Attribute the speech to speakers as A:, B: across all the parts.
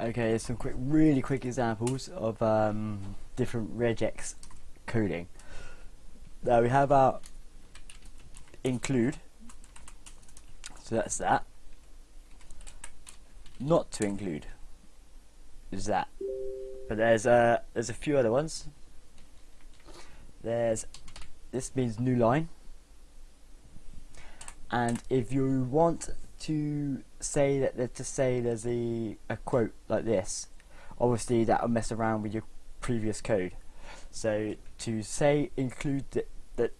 A: Okay, some quick, really quick examples of um, different regex coding. Now we have our include, so that's that. Not to include is that, but there's a there's a few other ones. There's this means new line, and if you want to say that to say there's a, a quote like this obviously that will mess around with your previous code. So to say include that, that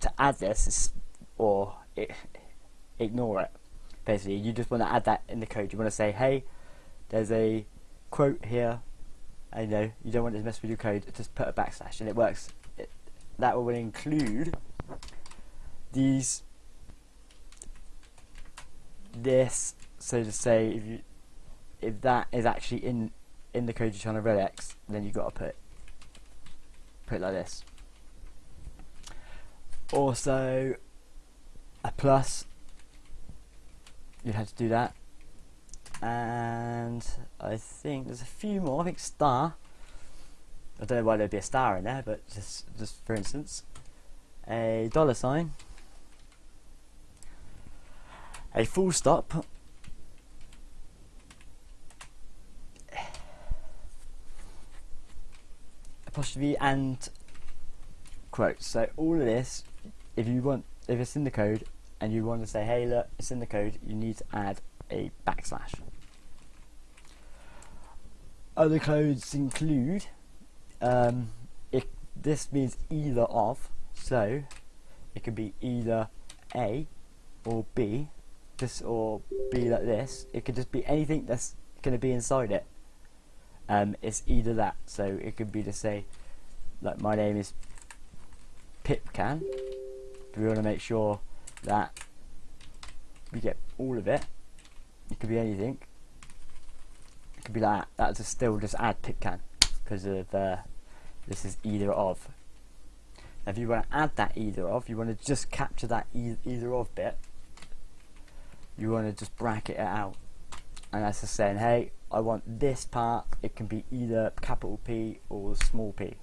A: to add this is, or it, ignore it basically. You just want to add that in the code. You want to say hey there's a quote here I know you don't want to mess with your code just put a backslash and it works. It, that will include these this so to say if you if that is actually in in the code you're trying to regex then you've got to put put it like this. Also a plus you'd have to do that. And I think there's a few more. I think star I don't know why there'd be a star in there but just just for instance a dollar sign a full stop. Apostrophe and quotes so all of this if you want if it's in the code and you want to say hey look it's in the code you need to add a backslash. Other codes include um, this means either of so it could be either A or B this or be like this. It could just be anything that's going to be inside it. Um, it's either that. So it could be to say like my name is Pipcan we want to make sure that we get all of it. It could be anything. It could be like that. That's just still just add Pipcan because of uh, this is either of. If you want to add that either of you want to just capture that e either of bit you want to just bracket it out. And that's just saying hey I want this part. It can be either capital P or small p.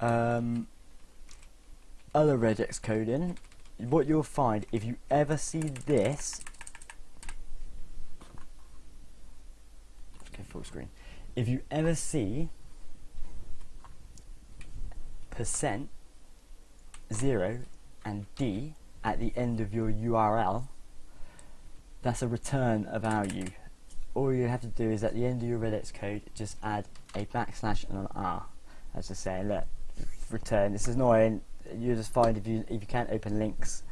A: Um, other regex coding. What you'll find if you ever see this okay full screen. If you ever see percent zero and D at the end of your URL, that's a return a value. All you have to do is at the end of your regex code, just add a backslash and an R. As I say, look, return. This is annoying. You just find if you if you can't open links,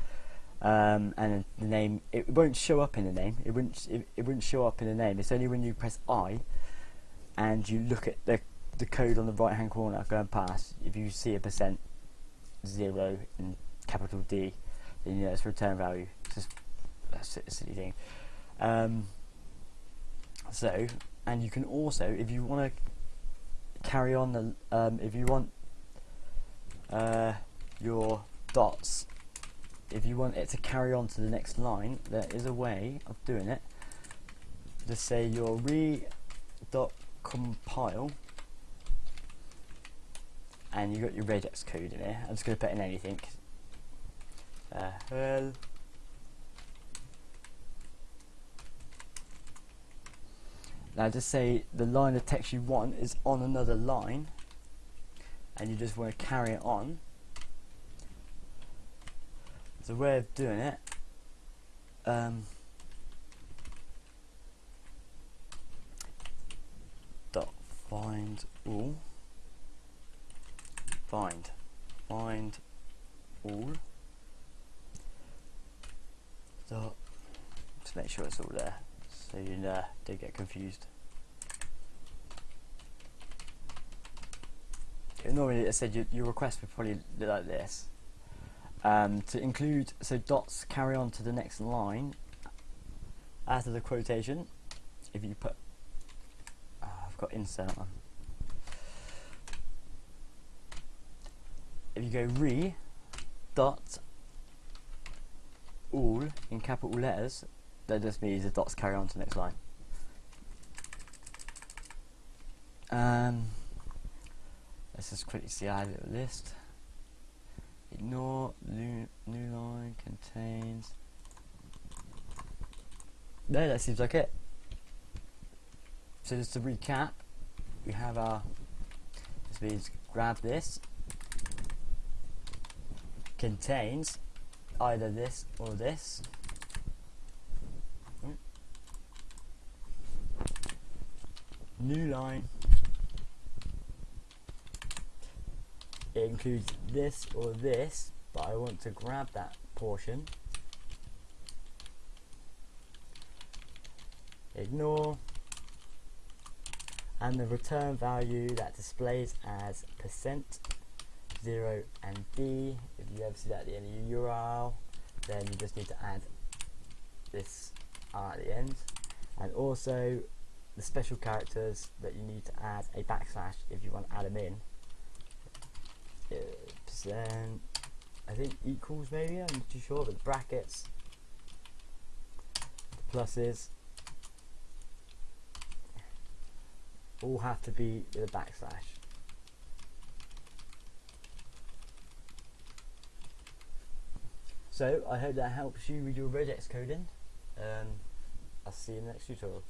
A: um, and the name it won't show up in the name. It wouldn't it, it wouldn't show up in the name. It's only when you press I, and you look at the the code on the right hand corner going past. If you see a percent zero in capital D, then know it's return value. It's just that's a silly thing. Um, so, and you can also, if you want to carry on the, um, if you want uh, your dots, if you want it to carry on to the next line, there is a way of doing it. Just say your re dot compile and you got your regex code in here. I'm just going to put in anything uh, well now just say the line of text you want is on another line and you just want to carry it on. A way of doing it. Um, dot find all. Find. Find all so to make sure it's all there so you uh, don't get confused. Normally I said your, your request would probably look like this. Um, to include so dots carry on to the next line after the quotation if you put oh, I've got insert on. If you go re dot all in capital letters, that just means the dots carry on to the next line. Um, let's just quickly see our little list. Ignore new, new line contains. No, that seems like it. So just to recap, we have our. This means grab this. Contains either this or this. Hmm. New line. It includes this or this, but I want to grab that portion. Ignore. And the return value that displays as percent 0 and D. If you ever see that at the end of your URL, then you just need to add this R at the end. And also the special characters that you need to add a backslash if you want to add them in. Uh, percent, I think equals maybe, I'm not too sure, but brackets, the pluses, all have to be with a backslash. So I hope that helps you with your regex coding. Um, I'll see you in the next tutorial.